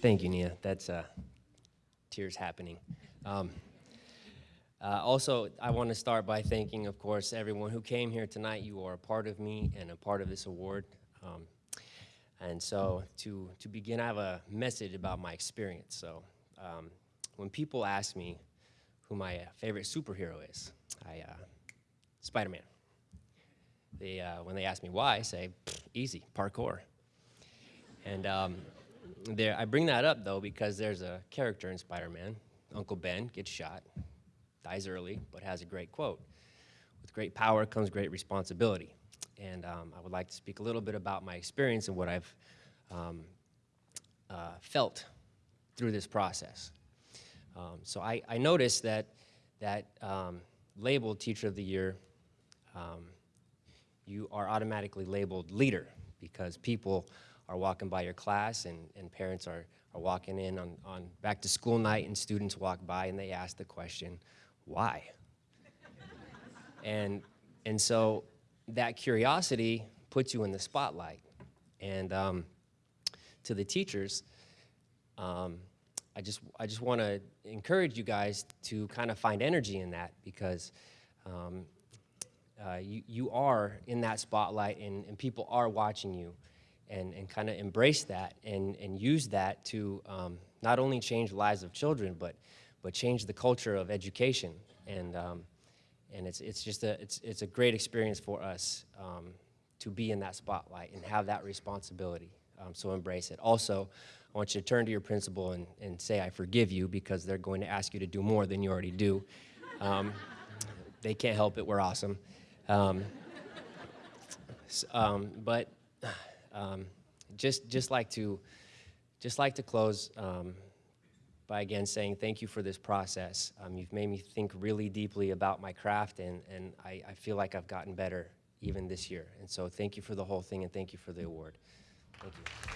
Thank you, Nia. That's uh, tears happening. Um, uh, also, I want to start by thanking, of course, everyone who came here tonight. You are a part of me and a part of this award. Um, and so, to, to begin, I have a message about my experience. So, um, when people ask me who my favorite superhero is, I, uh, Spider-Man. They, uh, when they ask me why, I say, easy, parkour. And um, there, I bring that up though because there's a character in Spider-Man, Uncle Ben gets shot, dies early, but has a great quote. With great power comes great responsibility. And um, I would like to speak a little bit about my experience and what I've um, uh, felt through this process. Um, so I, I, noticed that that um, labeled Teacher of the Year, um, you are automatically labeled leader because people are walking by your class and, and parents are, are walking in on, on back to school night and students walk by and they ask the question, why? and, and so that curiosity puts you in the spotlight. And um, to the teachers, um, I just, I just want to encourage you guys to kind of find energy in that because um, uh, you, you are in that spotlight and, and people are watching you and, and kind of embrace that and, and use that to um, not only change the lives of children, but, but change the culture of education. And, um, and it's, it's just a, it's, it's a great experience for us um, to be in that spotlight and have that responsibility. Um, so embrace it. Also, I want you to turn to your principal and, and say, I forgive you, because they're going to ask you to do more than you already do. Um, they can't help it, we're awesome. Um, but um, just just like to just like to close um, by again saying thank you for this process. Um, you've made me think really deeply about my craft, and and I, I feel like I've gotten better even this year. And so thank you for the whole thing, and thank you for the award. Thank you.